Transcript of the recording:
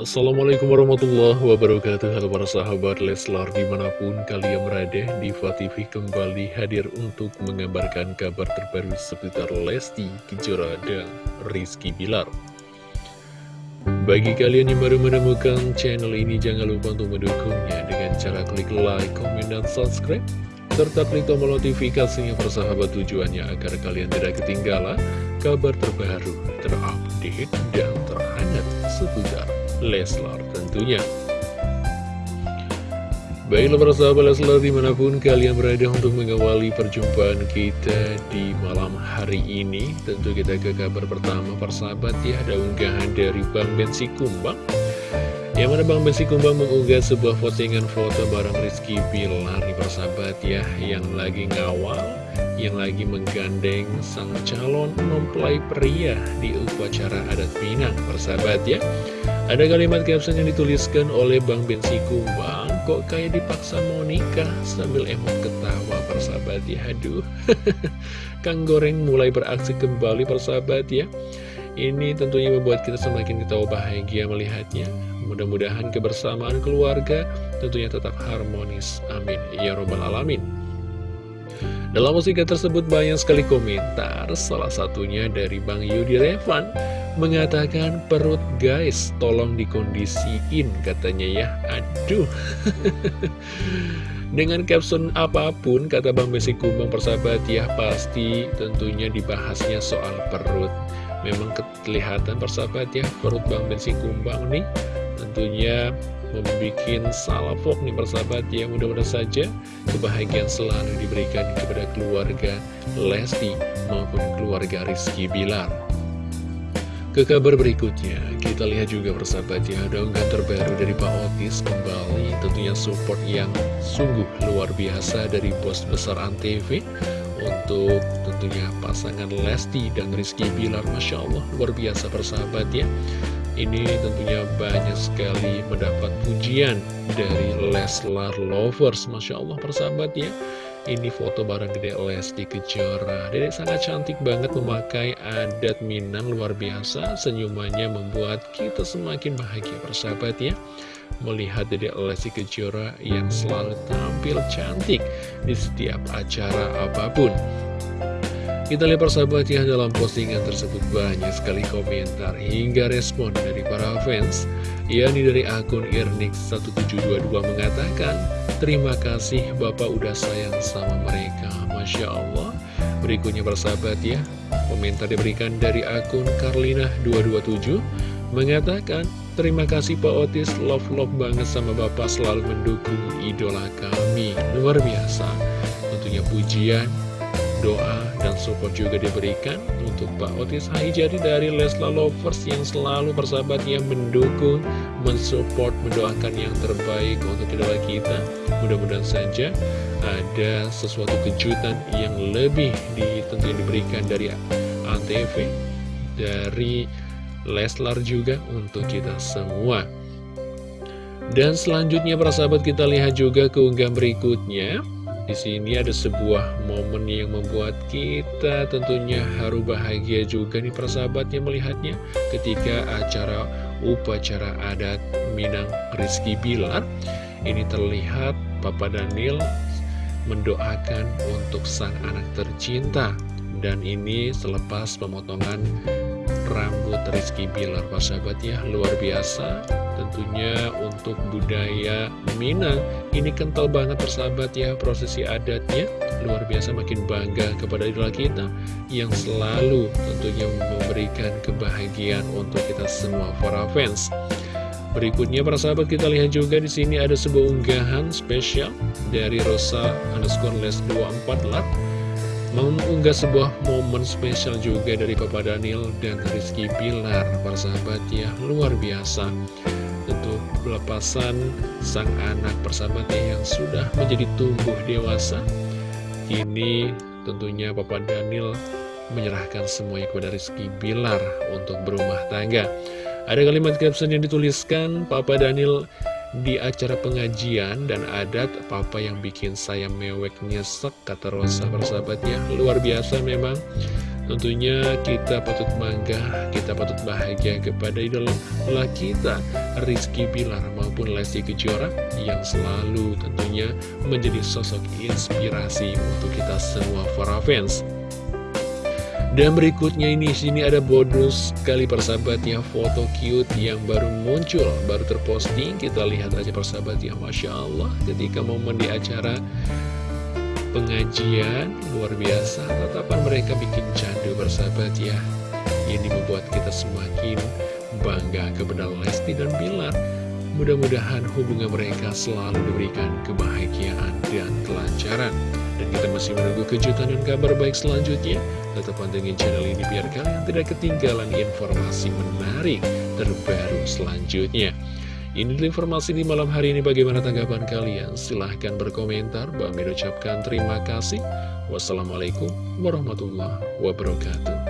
Assalamualaikum warahmatullahi wabarakatuh. Halo para sahabat Leslar di mana pun kalian berada Diva TV kembali hadir untuk mengabarkan kabar terbaru seputar Lesti Kejora dan Rizky Bilar. Bagi kalian yang baru menemukan channel ini jangan lupa untuk mendukungnya dengan cara klik like, komen, dan subscribe serta klik tombol notifikasinya persahabat tujuannya agar kalian tidak ketinggalan kabar terbaru, terupdate, dan terhangat seputar Leslar tentunya. Baiklah para sahabat Leslar di mana pun kalian berada untuk mengawali perjumpaan kita di malam hari ini Tentu kita ke kabar pertama para sahabat ya ada unggahan dari Bang Bensi Kumbang Yang mana Bang Bensi Kumbang mengunggah sebuah postingan foto bareng Rizky Bilar nih para sahabat ya Yang lagi ngawal, yang lagi menggandeng sang calon mempelai pria di upacara adat Minang para sahabat ya. Ada kalimat caption yang dituliskan oleh Bang Bensi Kumbang Kok kayak dipaksa mau nikah? sambil emot ketawa persahabat ya. Aduh Kang Goreng mulai beraksi kembali persahabat ya. Ini tentunya membuat kita semakin ketawa bahagia melihatnya. Mudah-mudahan kebersamaan keluarga tentunya tetap harmonis. Amin. Ya Robbal Alamin dalam musika tersebut banyak sekali komentar, salah satunya dari Bang Yudi Revan mengatakan perut guys tolong dikondisiin katanya ya, aduh. Dengan caption apa pun kata Bang Besi Kumbang persahabat ya pasti tentunya dibahasnya soal perut. Memang kelihatan persahabat ya perut Bang Besi Kumbang nih tentunya membuat salafok nih persahabat ya. Mudah-mudahan saja kebahagiaan selalu diberikan kepada keluarga Lesti maupun keluarga Rizky Bilar. Ke kabar berikutnya, kita lihat juga persahabat ya, ada unggahan terbaru dari Pak Otis kembali. Tentunya support yang sungguh luar biasa dari bos besar Antv untuk tentunya pasangan Lesti dan Rizky Bilar, Masya Allah luar biasa persahabat ya ini tentunya banyak sekali mendapat pujian dari Leslar Lovers. Masya Allah persahabat ya. Ini foto bareng Dede Lesti Kejora. Dedek sangat cantik banget memakai adat Minang luar biasa. Senyumannya membuat kita semakin bahagia persahabat ya. Melihat Dede Lesti Kejora yang selalu tampil cantik di setiap acara apa pun kita lihat persahabat ya dalam postingan tersebut. Banyak sekali komentar hingga respon dari para fans. Yakni dari akun Irnix1722 mengatakan Terima kasih Bapak udah sayang sama mereka. Masya Allah. Berikutnya persahabat ya Komentar diberikan dari akun Karlina227 Mengatakan Terima kasih Pak Otis. Love-love banget sama Bapak. Selalu mendukung idola kami. Luar biasa. Tentunya pujian doa support juga diberikan untuk Pak Otis Haijari dari Lesla Lovers yang selalu bersahabat yang mendukung, mensupport, mendoakan yang terbaik untuk idola kita. Mudah-mudahan saja ada sesuatu kejutan yang lebih tentunya diberikan dari Antv, dari Leslar juga untuk kita semua. Dan selanjutnya para sahabat kita lihat juga keunggahan berikutnya di sini ada sebuah momen yang membuat kita tentunya haru bahagia juga nih persahabatnya melihatnya ketika acara upacara adat Minang Rizky Bilar. Ini terlihat Papa Daniel mendoakan untuk sang anak tercinta. Dan ini selepas pemotongan rambut Rizky Bilar persahabat ya. Luar biasa. Tentunya untuk budaya Minang ini kental banget persahabat ya. Prosesi adatnya luar biasa makin bangga kepada idola kita yang selalu tentunya memberikan kebahagiaan untuk kita semua para fans. Berikutnya para sahabat kita lihat juga di sini ada sebuah unggahan spesial dari Rosa underscore les 24 lat mengunggah sebuah momen spesial juga dari Papa Daniel dan Rizky Pilar para sahabat ya luar biasa. Tentu pelepasan sang anak persahabatnya yang sudah menjadi tumbuh dewasa ini tentunya Papa Daniel menyerahkan semuanya kepada Rizky Bilar untuk berumah tangga. Ada kalimat caption yang dituliskan Papa Daniel di acara pengajian dan adat Papa yang bikin saya mewek nyesek kata Rosa persahabatnya. Luar biasa memang. Tentunya kita patut bangga, kita patut bahagia kepada idola kita Rizky Bilar maupun Lesti Kejora yang selalu tentunya menjadi sosok inspirasi untuk kita semua para fans dan berikutnya ini sini ada bonus kali persahabat ya foto cute yang baru muncul, baru terposting. Kita lihat aja persahabat ya, Masya Allah ketika momen di acara pengajian luar biasa. Tatapan mereka bikin candu persahabat ya. Ini membuat kita semakin bangga kepada Lesti dan Bilar. Mudah-mudahan hubungan mereka selalu diberikan kebahagiaan dan kelancaran. Kita masih menunggu kejutan dan kabar baik selanjutnya. Tetap pantengin channel ini biar kalian tidak ketinggalan informasi menarik terbaru selanjutnya. Ini informasi di malam hari ini bagaimana tanggapan kalian? Silahkan berkomentar. Bang ucapkan terima kasih. Wassalamualaikum warahmatullahi wabarakatuh.